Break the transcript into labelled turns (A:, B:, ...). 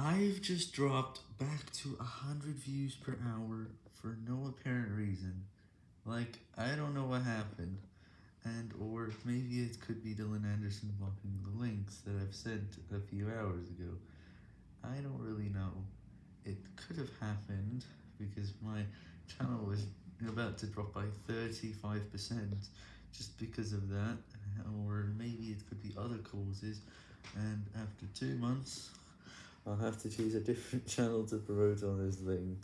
A: I've just dropped back to 100 views per hour for no apparent reason. Like, I don't know what happened, and or maybe it could be Dylan Anderson blocking the links that I've sent a few hours ago. I don't really know. It could have happened because my channel was about to drop by 35% just because of that, or maybe it could be other causes, and after two months, I'll have to choose a different channel to promote on this link.